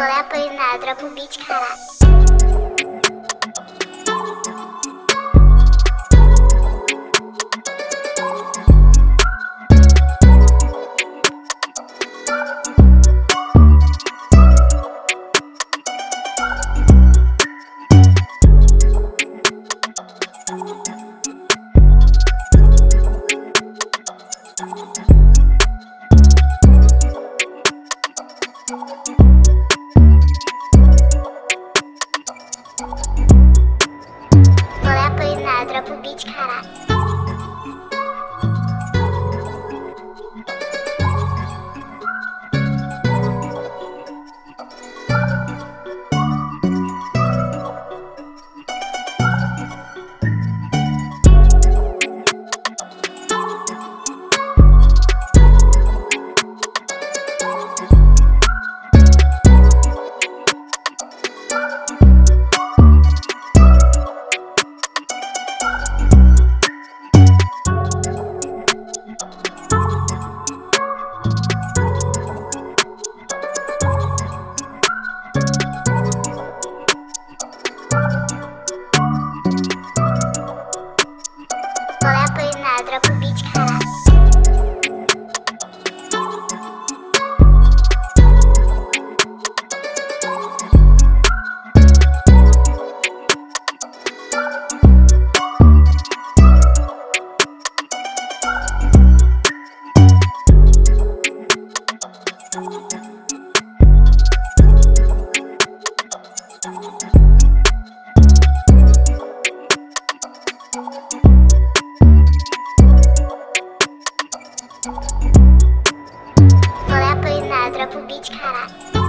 Rolê apanhado, dropa o beat, caralho. Rolê apanhado, dropa o beat, caralho. Olá, pois nada, pro beat, caralho.